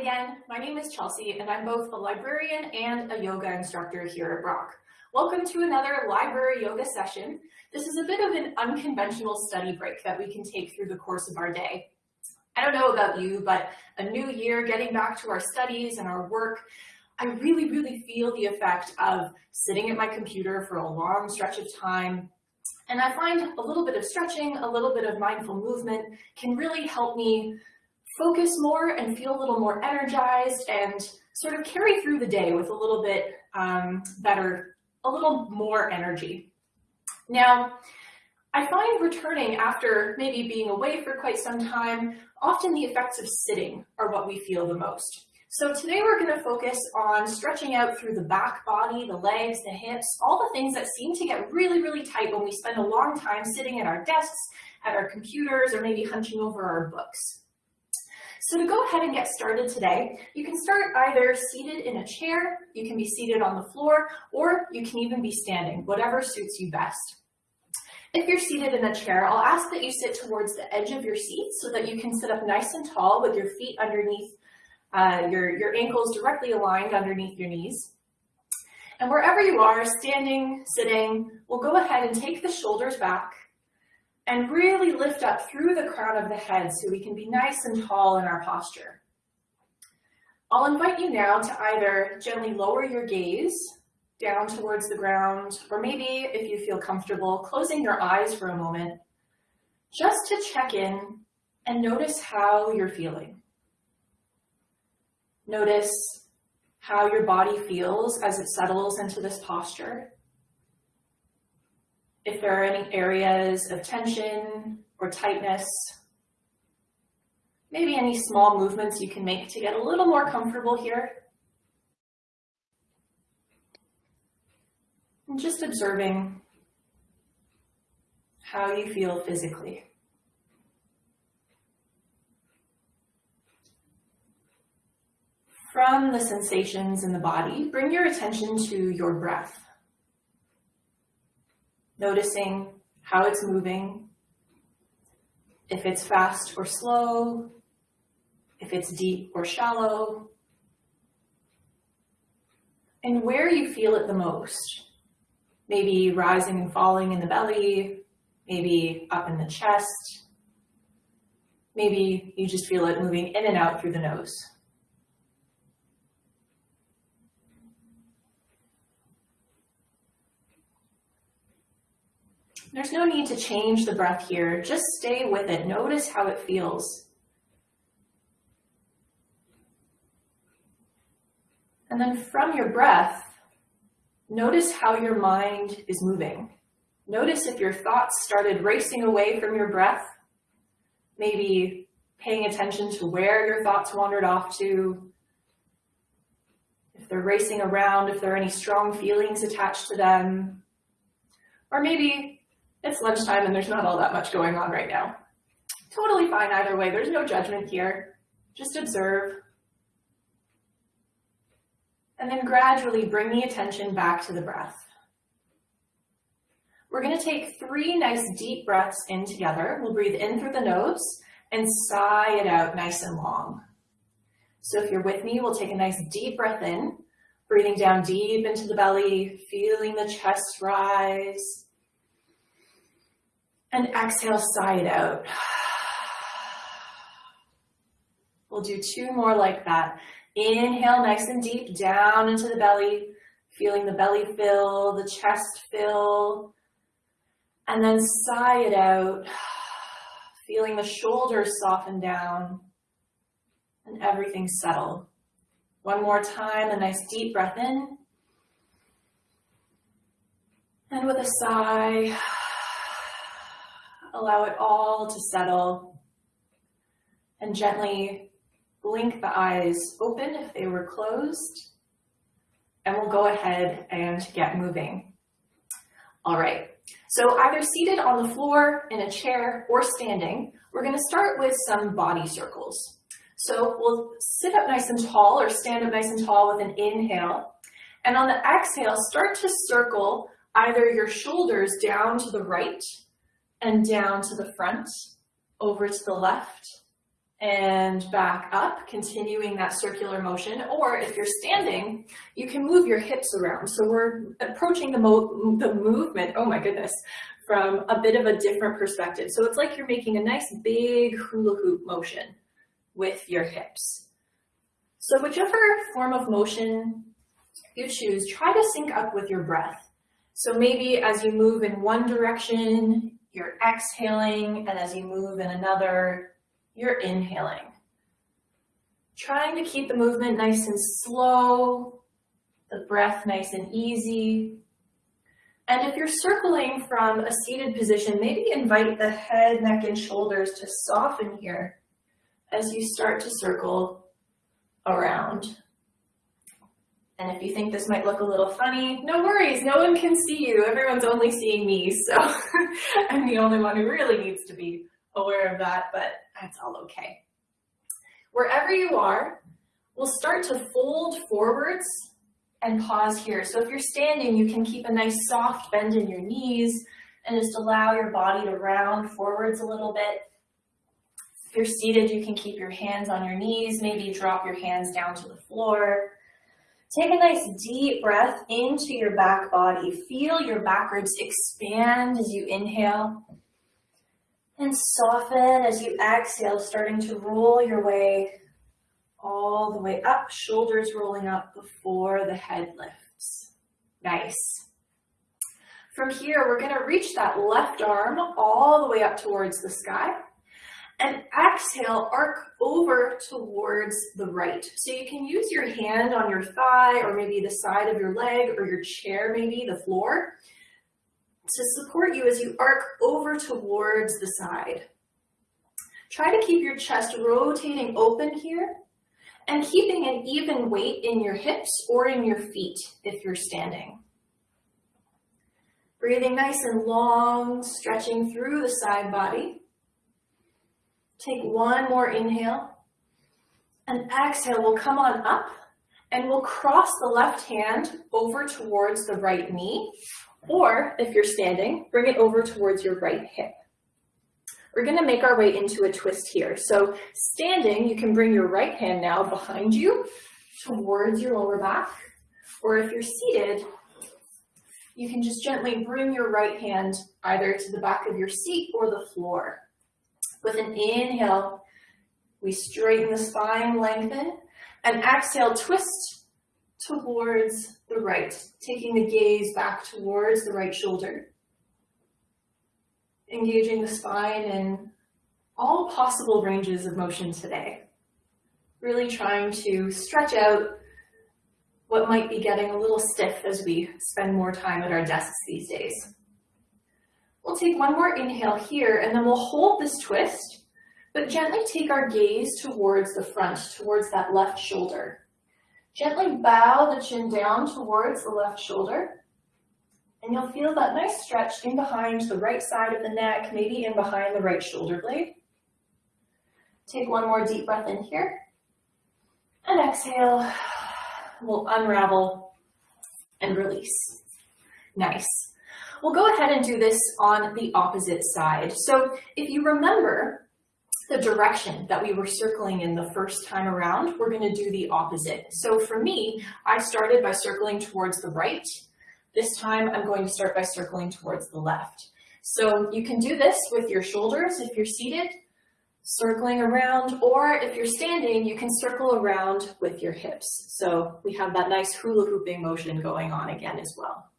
Again, my name is Chelsea and I'm both a librarian and a yoga instructor here at Brock. Welcome to another library yoga session. This is a bit of an unconventional study break that we can take through the course of our day. I don't know about you, but a new year, getting back to our studies and our work, I really, really feel the effect of sitting at my computer for a long stretch of time. And I find a little bit of stretching, a little bit of mindful movement can really help me focus more and feel a little more energized and sort of carry through the day with a little bit um, better, a little more energy. Now, I find returning after maybe being away for quite some time, often the effects of sitting are what we feel the most. So today we're going to focus on stretching out through the back body, the legs, the hips, all the things that seem to get really, really tight when we spend a long time sitting at our desks, at our computers, or maybe hunching over our books. So to go ahead and get started today, you can start either seated in a chair, you can be seated on the floor, or you can even be standing, whatever suits you best. If you're seated in a chair, I'll ask that you sit towards the edge of your seat so that you can sit up nice and tall with your feet underneath, uh, your, your ankles directly aligned underneath your knees. And wherever you are, standing, sitting, we'll go ahead and take the shoulders back and really lift up through the crown of the head so we can be nice and tall in our posture. I'll invite you now to either gently lower your gaze down towards the ground, or maybe if you feel comfortable, closing your eyes for a moment, just to check in and notice how you're feeling. Notice how your body feels as it settles into this posture if there are any areas of tension or tightness, maybe any small movements you can make to get a little more comfortable here. And just observing how you feel physically. From the sensations in the body, bring your attention to your breath noticing how it's moving, if it's fast or slow, if it's deep or shallow, and where you feel it the most. Maybe rising and falling in the belly, maybe up in the chest, maybe you just feel it moving in and out through the nose. There's no need to change the breath here. Just stay with it. Notice how it feels. And then from your breath, notice how your mind is moving. Notice if your thoughts started racing away from your breath, maybe paying attention to where your thoughts wandered off to, if they're racing around, if there are any strong feelings attached to them, or maybe it's lunchtime and there's not all that much going on right now. Totally fine either way. There's no judgment here. Just observe. And then gradually bring the attention back to the breath. We're going to take three nice deep breaths in together. We'll breathe in through the nose and sigh it out nice and long. So if you're with me, we'll take a nice deep breath in, breathing down deep into the belly, feeling the chest rise, and exhale, sigh it out. We'll do two more like that. Inhale nice and deep down into the belly, feeling the belly fill, the chest fill, and then sigh it out, feeling the shoulders soften down and everything settle. One more time, a nice deep breath in. And with a sigh, allow it all to settle and gently blink the eyes open if they were closed. And we'll go ahead and get moving. All right, so either seated on the floor, in a chair, or standing, we're gonna start with some body circles. So we'll sit up nice and tall or stand up nice and tall with an inhale. And on the exhale, start to circle either your shoulders down to the right and down to the front, over to the left, and back up, continuing that circular motion. Or if you're standing, you can move your hips around. So we're approaching the, mo the movement, oh my goodness, from a bit of a different perspective. So it's like you're making a nice big hula hoop motion with your hips. So whichever form of motion you choose, try to sync up with your breath. So maybe as you move in one direction, you're exhaling, and as you move in another, you're inhaling. Trying to keep the movement nice and slow, the breath nice and easy. And if you're circling from a seated position, maybe invite the head, neck, and shoulders to soften here as you start to circle around. And if you think this might look a little funny, no worries, no one can see you. Everyone's only seeing me, so I'm the only one who really needs to be aware of that, but that's all okay. Wherever you are, we'll start to fold forwards and pause here. So if you're standing, you can keep a nice soft bend in your knees and just allow your body to round forwards a little bit. If you're seated, you can keep your hands on your knees, maybe drop your hands down to the floor. Take a nice deep breath into your back body. Feel your back ribs expand as you inhale and soften as you exhale, starting to roll your way all the way up, shoulders rolling up before the head lifts. Nice. From here, we're gonna reach that left arm all the way up towards the sky and exhale, arc over towards the right. So you can use your hand on your thigh or maybe the side of your leg or your chair, maybe the floor to support you as you arc over towards the side. Try to keep your chest rotating open here and keeping an even weight in your hips or in your feet if you're standing. Breathing nice and long, stretching through the side body. Take one more inhale and exhale. We'll come on up and we'll cross the left hand over towards the right knee or if you're standing, bring it over towards your right hip. We're gonna make our way into a twist here. So standing, you can bring your right hand now behind you towards your lower back. Or if you're seated, you can just gently bring your right hand either to the back of your seat or the floor. With an inhale, we straighten the spine, lengthen, and exhale, twist towards the right, taking the gaze back towards the right shoulder. Engaging the spine in all possible ranges of motion today. Really trying to stretch out what might be getting a little stiff as we spend more time at our desks these days. We'll take one more inhale here and then we'll hold this twist, but gently take our gaze towards the front, towards that left shoulder. Gently bow the chin down towards the left shoulder. And you'll feel that nice stretch in behind the right side of the neck, maybe in behind the right shoulder blade. Take one more deep breath in here. And exhale. We'll unravel and release. Nice. We'll go ahead and do this on the opposite side. So if you remember, the direction that we were circling in the first time around, we're going to do the opposite. So for me, I started by circling towards the right. This time I'm going to start by circling towards the left. So you can do this with your shoulders if you're seated, circling around, or if you're standing, you can circle around with your hips. So we have that nice hula hooping motion going on again as well.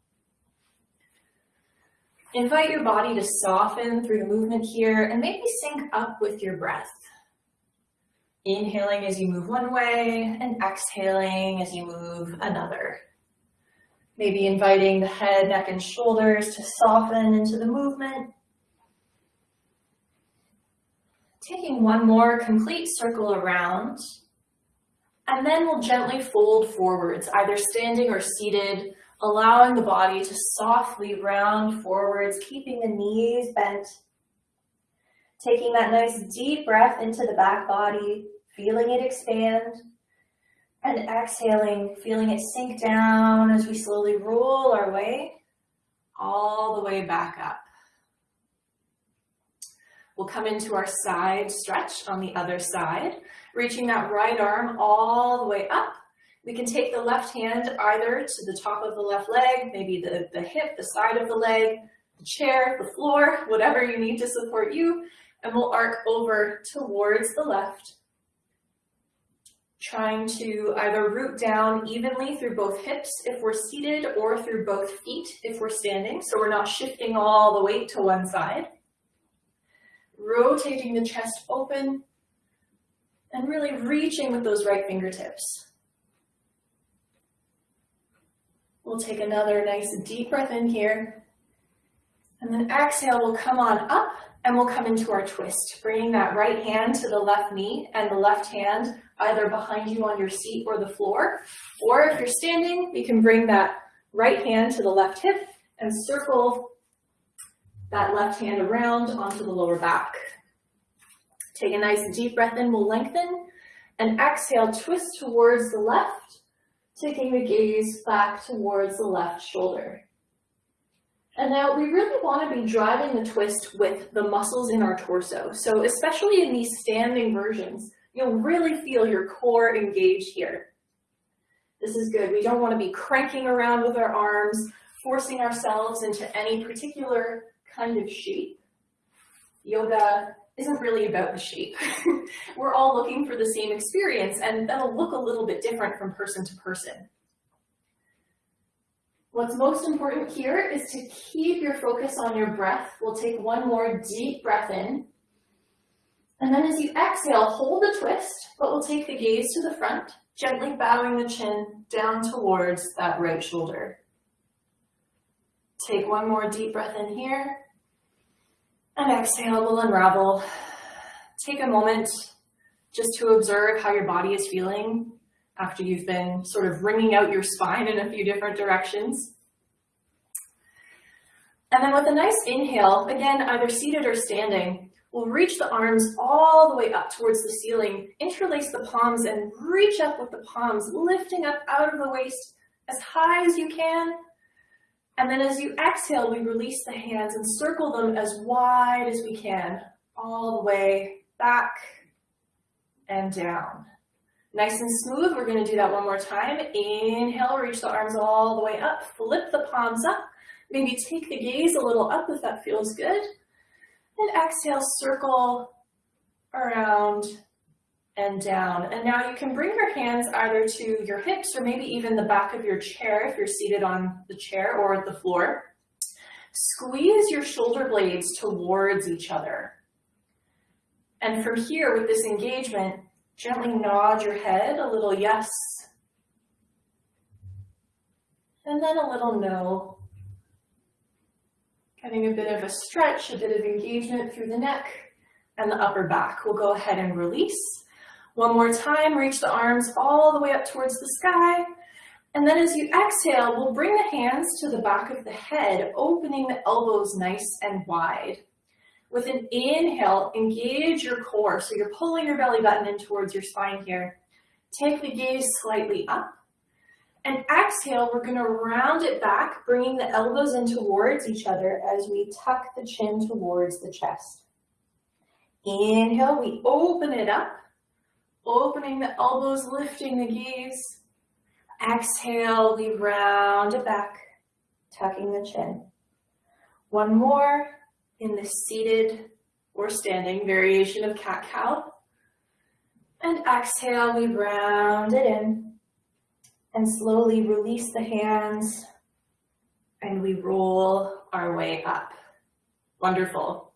Invite your body to soften through the movement here and maybe sync up with your breath. Inhaling as you move one way and exhaling as you move another. Maybe inviting the head, neck, and shoulders to soften into the movement. Taking one more complete circle around. And then we'll gently fold forwards, either standing or seated, allowing the body to softly round forwards, keeping the knees bent. Taking that nice deep breath into the back body, feeling it expand. And exhaling, feeling it sink down as we slowly roll our way all the way back up. We'll come into our side stretch on the other side, reaching that right arm all the way up. We can take the left hand either to the top of the left leg, maybe the, the hip, the side of the leg, the chair, the floor, whatever you need to support you, and we'll arc over towards the left, trying to either root down evenly through both hips if we're seated or through both feet if we're standing, so we're not shifting all the weight to one side. Rotating the chest open and really reaching with those right fingertips. We'll take another nice deep breath in here. And then exhale, we'll come on up and we'll come into our twist, bringing that right hand to the left knee and the left hand either behind you on your seat or the floor. Or if you're standing, we can bring that right hand to the left hip and circle that left hand around onto the lower back. Take a nice deep breath in, we'll lengthen, and exhale, twist towards the left, taking the gaze back towards the left shoulder. And now we really want to be driving the twist with the muscles in our torso. So especially in these standing versions, you'll really feel your core engaged here. This is good. We don't want to be cranking around with our arms, forcing ourselves into any particular kind of shape. Yoga isn't really about the shape. We're all looking for the same experience and that'll look a little bit different from person to person. What's most important here is to keep your focus on your breath. We'll take one more deep breath in. And then as you exhale, hold the twist, but we'll take the gaze to the front, gently bowing the chin down towards that right shoulder. Take one more deep breath in here. And exhale, we'll unravel. Take a moment just to observe how your body is feeling after you've been sort of wringing out your spine in a few different directions. And then with a nice inhale, again, either seated or standing, we'll reach the arms all the way up towards the ceiling, interlace the palms and reach up with the palms, lifting up out of the waist as high as you can, and then as you exhale, we release the hands and circle them as wide as we can, all the way back and down. Nice and smooth, we're gonna do that one more time. Inhale, reach the arms all the way up, flip the palms up, maybe take the gaze a little up if that feels good. And exhale, circle around and down. And now you can bring your hands either to your hips or maybe even the back of your chair if you're seated on the chair or the floor. Squeeze your shoulder blades towards each other. And from here, with this engagement, gently nod your head, a little yes, and then a little no. Getting a bit of a stretch, a bit of engagement through the neck and the upper back. We'll go ahead and release. One more time, reach the arms all the way up towards the sky. And then as you exhale, we'll bring the hands to the back of the head, opening the elbows nice and wide. With an inhale, engage your core. So you're pulling your belly button in towards your spine here. Take the gaze slightly up. And exhale, we're gonna round it back, bringing the elbows in towards each other as we tuck the chin towards the chest. Inhale, we open it up opening the elbows, lifting the gaze. Exhale, we round it back, tucking the chin. One more in the seated or standing variation of cat-cow. And exhale, we round it in and slowly release the hands and we roll our way up. Wonderful.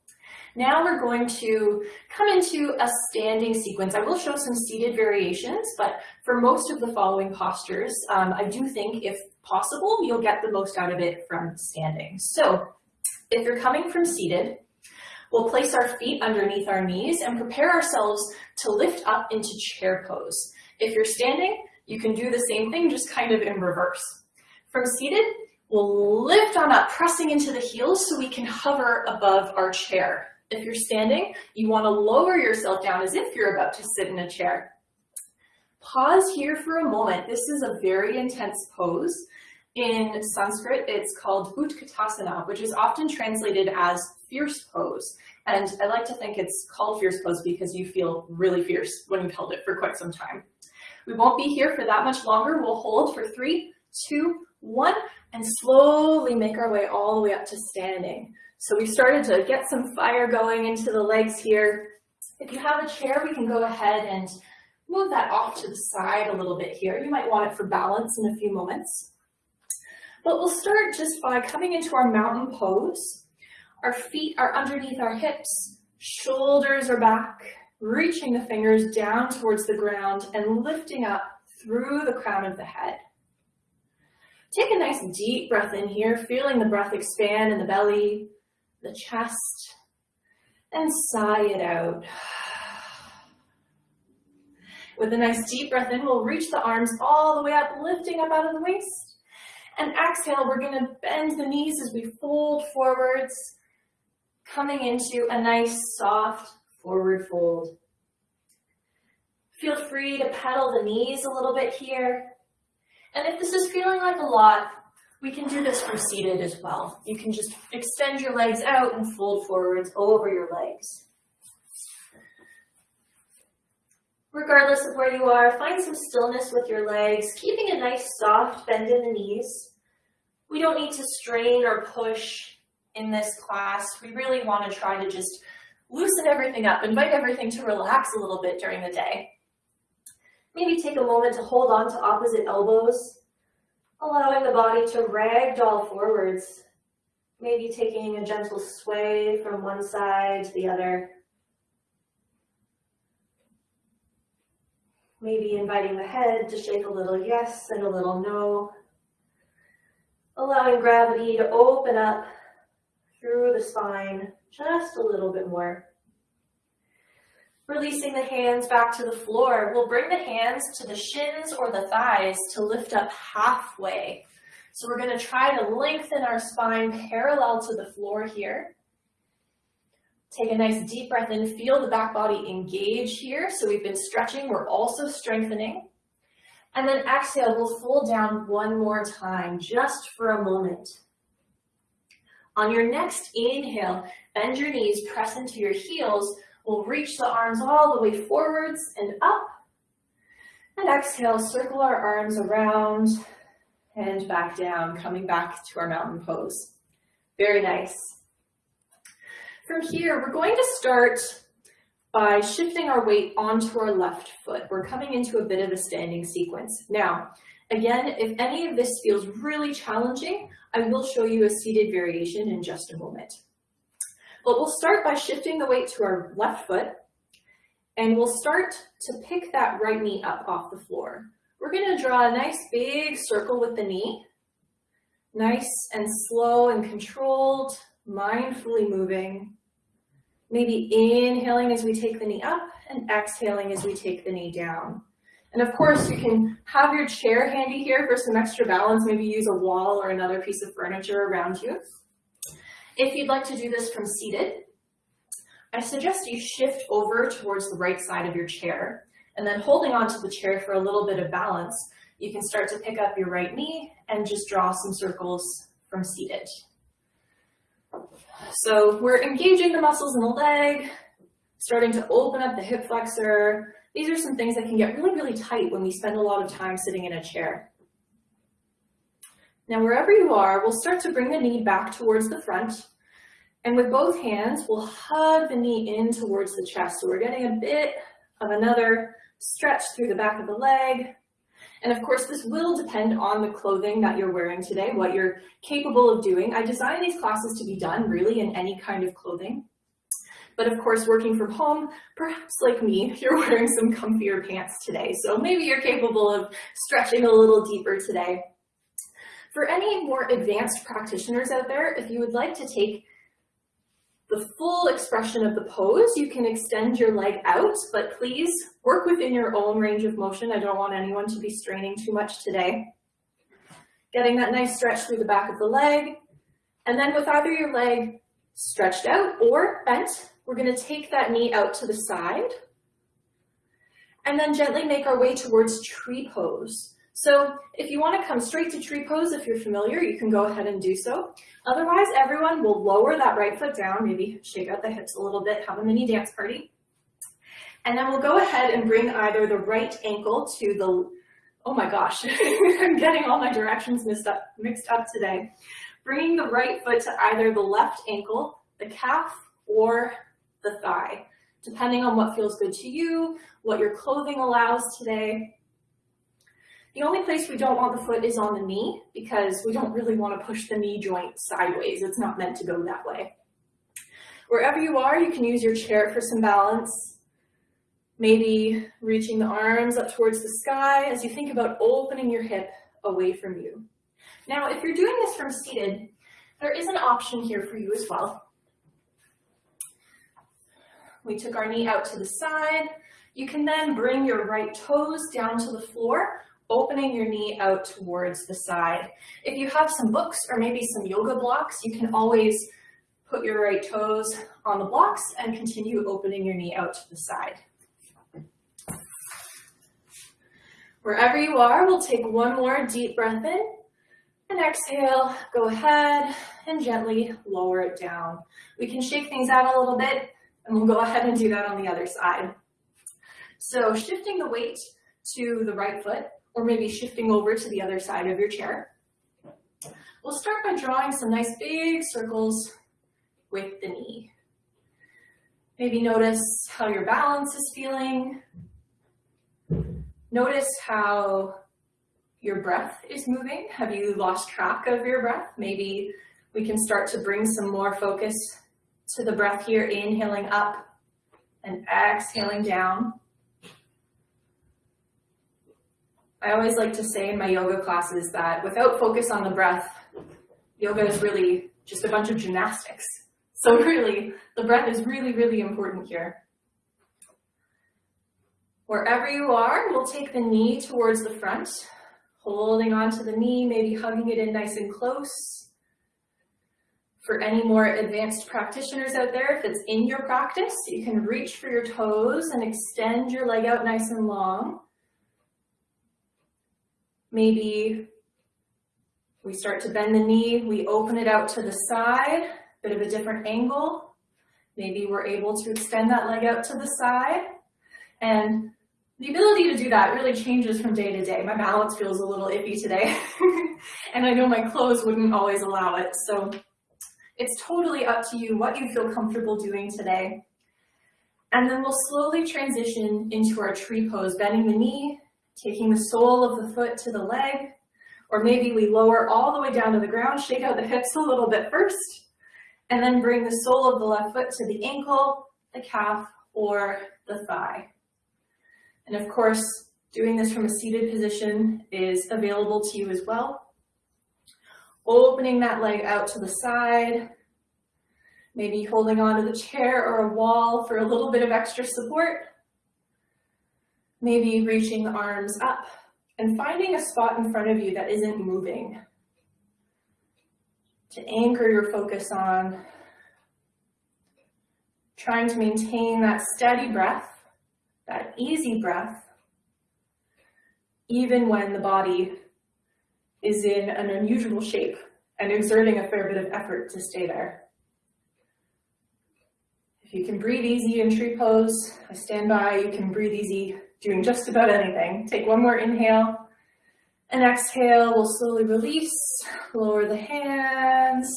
Now we're going to come into a standing sequence. I will show some seated variations, but for most of the following postures, um, I do think if possible, you'll get the most out of it from standing. So if you're coming from seated, we'll place our feet underneath our knees and prepare ourselves to lift up into chair pose. If you're standing, you can do the same thing, just kind of in reverse. From seated, we'll lift on up, pressing into the heels so we can hover above our chair. If you're standing, you want to lower yourself down as if you're about to sit in a chair. Pause here for a moment. This is a very intense pose. In Sanskrit, it's called Utkatasana, which is often translated as fierce pose. And I like to think it's called fierce pose because you feel really fierce when you've held it for quite some time. We won't be here for that much longer. We'll hold for three, two, one, and slowly make our way all the way up to standing. So we started to get some fire going into the legs here. If you have a chair, we can go ahead and move that off to the side a little bit here. You might want it for balance in a few moments. But we'll start just by coming into our mountain pose. Our feet are underneath our hips, shoulders are back, reaching the fingers down towards the ground and lifting up through the crown of the head. Take a nice deep breath in here, feeling the breath expand in the belly, the chest, and sigh it out. With a nice deep breath in, we'll reach the arms all the way up, lifting up out of the waist. And exhale, we're gonna bend the knees as we fold forwards, coming into a nice soft forward fold. Feel free to pedal the knees a little bit here. And if this is feeling like a lot, we can do this from seated as well. You can just extend your legs out and fold forwards over your legs. Regardless of where you are, find some stillness with your legs, keeping a nice soft bend in the knees. We don't need to strain or push in this class. We really want to try to just loosen everything up, invite everything to relax a little bit during the day. Maybe take a moment to hold on to opposite elbows, allowing the body to ragdoll forwards, maybe taking a gentle sway from one side to the other. Maybe inviting the head to shake a little yes and a little no. Allowing gravity to open up through the spine just a little bit more. Releasing the hands back to the floor. We'll bring the hands to the shins or the thighs to lift up halfway. So we're going to try to lengthen our spine parallel to the floor here. Take a nice deep breath in, feel the back body engage here. So we've been stretching, we're also strengthening. And then exhale, we'll fold down one more time, just for a moment. On your next inhale, bend your knees, press into your heels. We'll reach the arms all the way forwards and up. And exhale, circle our arms around and back down, coming back to our mountain pose. Very nice. From here, we're going to start by shifting our weight onto our left foot. We're coming into a bit of a standing sequence. Now, again, if any of this feels really challenging, I will show you a seated variation in just a moment. But we'll start by shifting the weight to our left foot, and we'll start to pick that right knee up off the floor. We're gonna draw a nice big circle with the knee, nice and slow and controlled, mindfully moving. Maybe inhaling as we take the knee up and exhaling as we take the knee down. And of course, you can have your chair handy here for some extra balance, maybe use a wall or another piece of furniture around you. If you'd like to do this from seated, I suggest you shift over towards the right side of your chair, and then holding onto the chair for a little bit of balance, you can start to pick up your right knee and just draw some circles from seated. So we're engaging the muscles in the leg, starting to open up the hip flexor. These are some things that can get really, really tight when we spend a lot of time sitting in a chair. Now, wherever you are, we'll start to bring the knee back towards the front. And with both hands, we'll hug the knee in towards the chest. So we're getting a bit of another stretch through the back of the leg, and of course, this will depend on the clothing that you're wearing today, what you're capable of doing. I design these classes to be done really in any kind of clothing. But of course, working from home, perhaps like me, you're wearing some comfier pants today. So maybe you're capable of stretching a little deeper today. For any more advanced practitioners out there, if you would like to take the full expression of the pose. You can extend your leg out, but please work within your own range of motion. I don't want anyone to be straining too much today. Getting that nice stretch through the back of the leg. And then with either your leg stretched out or bent, we're gonna take that knee out to the side and then gently make our way towards tree pose. So if you want to come straight to tree pose, if you're familiar, you can go ahead and do so. Otherwise, everyone will lower that right foot down, maybe shake out the hips a little bit, have a mini dance party. And then we'll go ahead and bring either the right ankle to the, oh my gosh, I'm getting all my directions mixed up, mixed up today. Bringing the right foot to either the left ankle, the calf, or the thigh, depending on what feels good to you, what your clothing allows today. The only place we don't want the foot is on the knee because we don't really want to push the knee joint sideways. It's not meant to go that way. Wherever you are, you can use your chair for some balance. Maybe reaching the arms up towards the sky as you think about opening your hip away from you. Now, if you're doing this from seated, there is an option here for you as well. We took our knee out to the side. You can then bring your right toes down to the floor opening your knee out towards the side. If you have some books or maybe some yoga blocks, you can always put your right toes on the blocks and continue opening your knee out to the side. Wherever you are, we'll take one more deep breath in and exhale, go ahead and gently lower it down. We can shake things out a little bit and we'll go ahead and do that on the other side. So shifting the weight to the right foot, or maybe shifting over to the other side of your chair. We'll start by drawing some nice big circles with the knee. Maybe notice how your balance is feeling. Notice how your breath is moving. Have you lost track of your breath? Maybe we can start to bring some more focus to the breath here, inhaling up and exhaling down. I always like to say in my yoga classes that without focus on the breath, yoga is really just a bunch of gymnastics. So really, the breath is really, really important here. Wherever you are, we'll take the knee towards the front, holding onto the knee, maybe hugging it in nice and close. For any more advanced practitioners out there, if it's in your practice, you can reach for your toes and extend your leg out nice and long. Maybe we start to bend the knee, we open it out to the side, bit of a different angle. Maybe we're able to extend that leg out to the side. And the ability to do that really changes from day to day. My balance feels a little iffy today, and I know my clothes wouldn't always allow it. So it's totally up to you what you feel comfortable doing today. And then we'll slowly transition into our tree pose, bending the knee, taking the sole of the foot to the leg, or maybe we lower all the way down to the ground, shake out the hips a little bit first, and then bring the sole of the left foot to the ankle, the calf, or the thigh. And of course, doing this from a seated position is available to you as well. Opening that leg out to the side, maybe holding onto the chair or a wall for a little bit of extra support, maybe reaching the arms up and finding a spot in front of you that isn't moving to anchor your focus on trying to maintain that steady breath, that easy breath, even when the body is in an unusual shape and exerting a fair bit of effort to stay there. If you can breathe easy in tree pose, I stand by, you can breathe easy doing just about anything. Take one more inhale and exhale. We'll slowly release, lower the hands,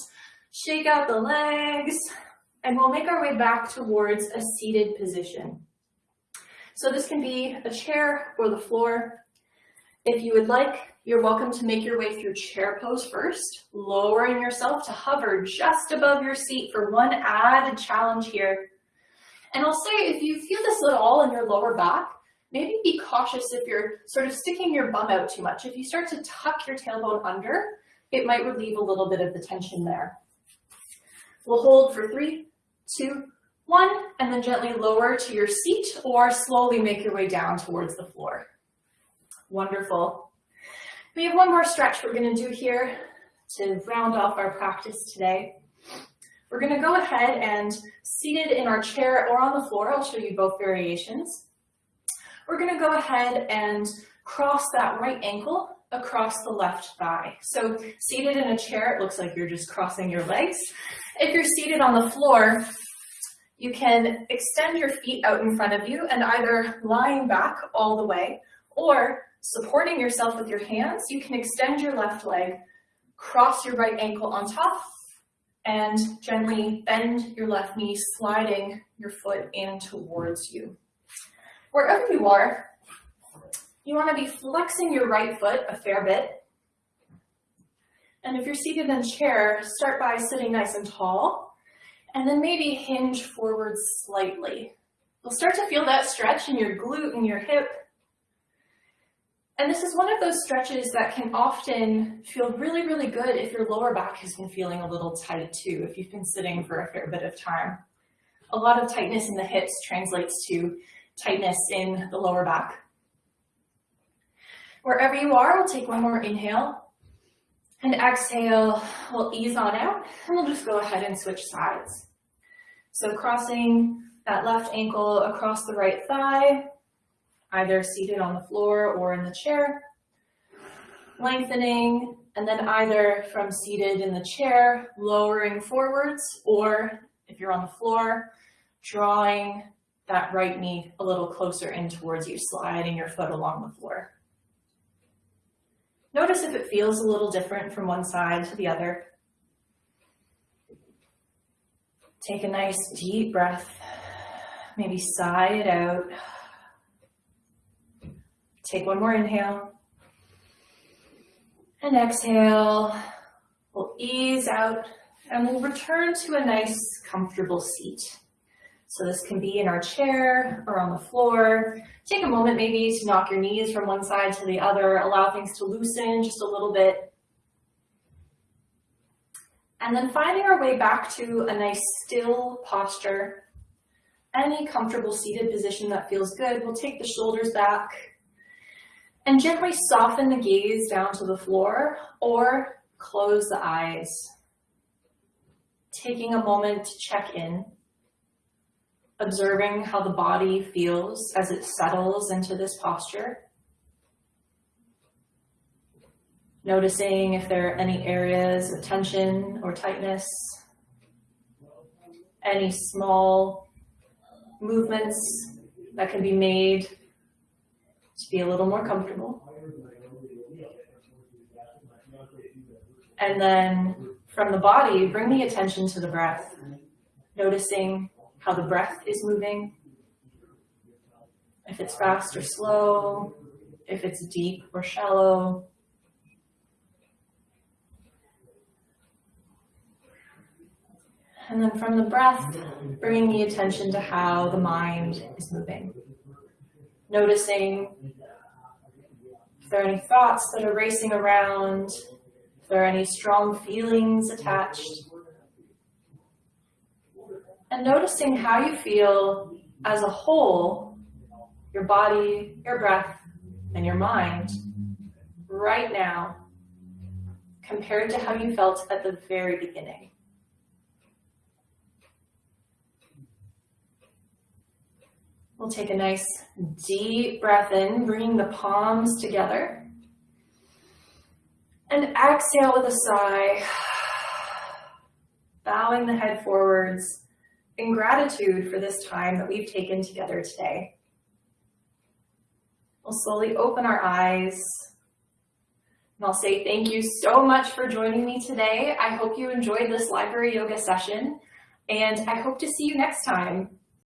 shake out the legs, and we'll make our way back towards a seated position. So this can be a chair or the floor. If you would like, you're welcome to make your way through chair pose first, lowering yourself to hover just above your seat for one added challenge here. And I'll say, if you feel this at all in your lower back, maybe be cautious if you're sort of sticking your bum out too much. If you start to tuck your tailbone under, it might relieve a little bit of the tension there. We'll hold for three, two, one, and then gently lower to your seat or slowly make your way down towards the floor. Wonderful. We have one more stretch we're gonna do here to round off our practice today. We're gonna go ahead and seated in our chair or on the floor, I'll show you both variations we're going to go ahead and cross that right ankle across the left thigh. So seated in a chair, it looks like you're just crossing your legs. If you're seated on the floor, you can extend your feet out in front of you and either lying back all the way or supporting yourself with your hands, you can extend your left leg, cross your right ankle on top, and gently bend your left knee, sliding your foot in towards you. Wherever you are, you want to be flexing your right foot a fair bit. And if you're seated in a chair, start by sitting nice and tall, and then maybe hinge forward slightly. You'll start to feel that stretch in your glute and your hip. And this is one of those stretches that can often feel really, really good if your lower back has been feeling a little tight too, if you've been sitting for a fair bit of time. A lot of tightness in the hips translates to tightness in the lower back. Wherever you are, we'll take one more inhale. And exhale, we'll ease on out, and we'll just go ahead and switch sides. So crossing that left ankle across the right thigh, either seated on the floor or in the chair. Lengthening, and then either from seated in the chair, lowering forwards, or if you're on the floor, drawing that right knee a little closer in towards you, sliding your foot along the floor. Notice if it feels a little different from one side to the other. Take a nice deep breath. Maybe sigh it out. Take one more inhale. And exhale. We'll ease out and we'll return to a nice comfortable seat. So this can be in our chair or on the floor. Take a moment maybe to knock your knees from one side to the other, allow things to loosen just a little bit. And then finding our way back to a nice still posture. Any comfortable seated position that feels good. We'll take the shoulders back and gently soften the gaze down to the floor or close the eyes. Taking a moment to check in observing how the body feels as it settles into this posture. Noticing if there are any areas of tension or tightness, any small movements that can be made to be a little more comfortable. And then from the body, bring the attention to the breath, noticing how the breath is moving, if it's fast or slow, if it's deep or shallow. And then from the breath, bringing the attention to how the mind is moving. Noticing if there are any thoughts that are racing around, if there are any strong feelings attached and noticing how you feel as a whole, your body, your breath, and your mind right now compared to how you felt at the very beginning. We'll take a nice deep breath in, bringing the palms together. And exhale with a sigh, bowing the head forwards in gratitude for this time that we've taken together today. We'll slowly open our eyes and I'll say thank you so much for joining me today. I hope you enjoyed this library yoga session and I hope to see you next time.